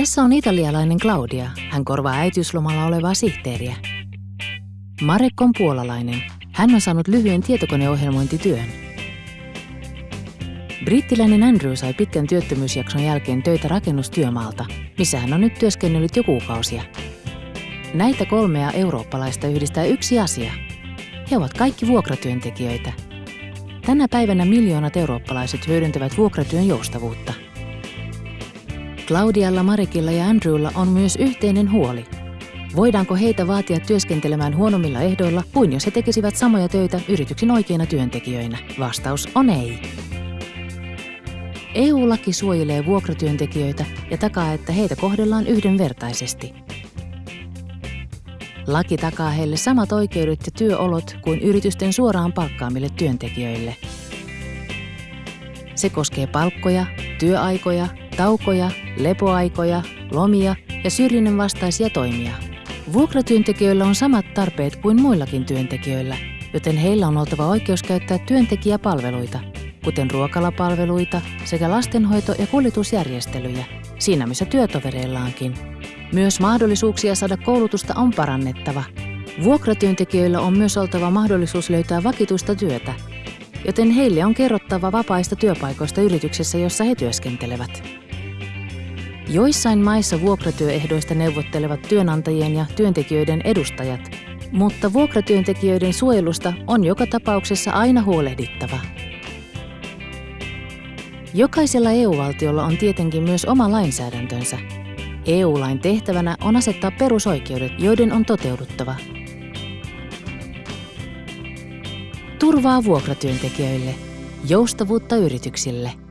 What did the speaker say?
Tässä on italialainen Claudia. Hän korvaa äitiyslomalla olevaa sihteeriä. Marek on puolalainen. Hän on saanut lyhyen tietokoneohjelmointityön. Brittiläinen Andrew sai pitkän työttömyysjakson jälkeen töitä rakennustyömaalta, missä hän on nyt työskennellyt jo kuukausia. Näitä kolmea eurooppalaista yhdistää yksi asia. He ovat kaikki vuokratyöntekijöitä. Tänä päivänä miljoonat eurooppalaiset hyödyntävät vuokratyön joustavuutta. Claudialla, Marikilla ja Andrewlla on myös yhteinen huoli. Voidaanko heitä vaatia työskentelemään huonommilla ehdoilla kuin jos he tekisivät samoja töitä yrityksen oikeina työntekijöinä? Vastaus on ei. EU-laki suojelee vuokratyöntekijöitä ja takaa, että heitä kohdellaan yhdenvertaisesti. Laki takaa heille samat oikeudet ja työolot kuin yritysten suoraan palkkaamille työntekijöille. Se koskee palkkoja, työaikoja, taukoja, lepoaikoja, lomia ja syrjinnän vastaisia toimia. Vuokratyöntekijöillä on samat tarpeet kuin muillakin työntekijöillä, joten heillä on oltava oikeus käyttää työntekijäpalveluita, kuten ruokalapalveluita sekä lastenhoito- ja kuljetusjärjestelyjä, siinä missä työtovereillaankin. Myös mahdollisuuksia saada koulutusta on parannettava. Vuokratyöntekijöillä on myös oltava mahdollisuus löytää vakituista työtä, joten heille on kerrottava vapaista työpaikoista yrityksessä, jossa he työskentelevät. Joissain maissa vuokratyöehdoista neuvottelevat työnantajien ja työntekijöiden edustajat, mutta vuokratyöntekijöiden suojelusta on joka tapauksessa aina huolehdittava. Jokaisella EU-valtiolla on tietenkin myös oma lainsäädäntönsä. EU-lain tehtävänä on asettaa perusoikeudet, joiden on toteuduttava. Turvaa vuokratyöntekijöille, joustavuutta yrityksille –